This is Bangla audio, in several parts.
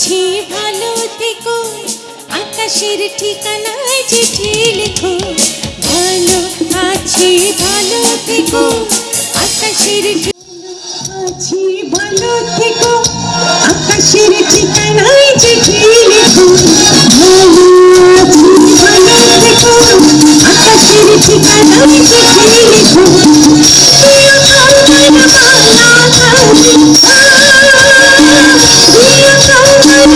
আছি ভালো থেকো, আকাশের ঠিকানায় চিঠি লেখো। ভালো আছি, ভালো থেকো, আকাশের আছি, ভালো থেকো, আকাশের ঠিকানায় চিঠি লেখো।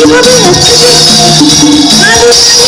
Thank you.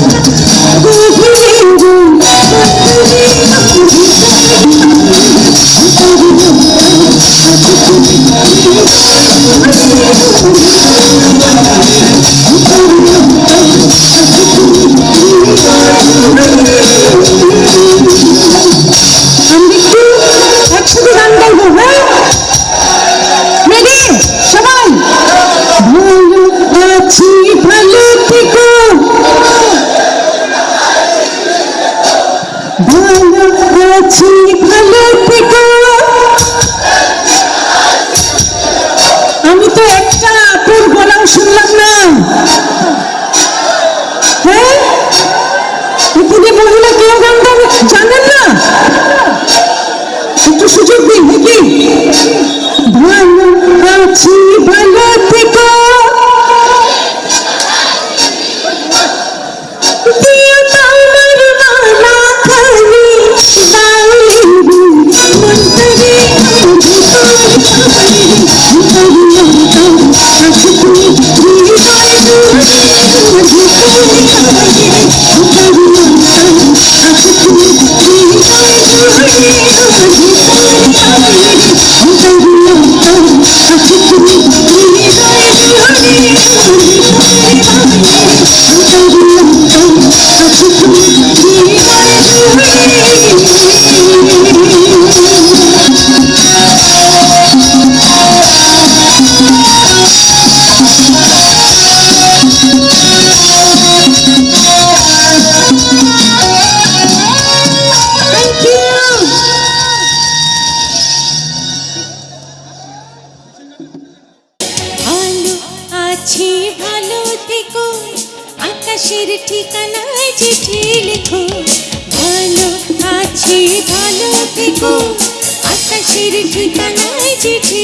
I'm একটা আপুর গলাও শুনলাম আছি ভালো থেকো আকাশের ঠিকানায় চিঠি লেখো। ভালো আছি ভালো থেকো আকাশের ঠিকানায় চিঠি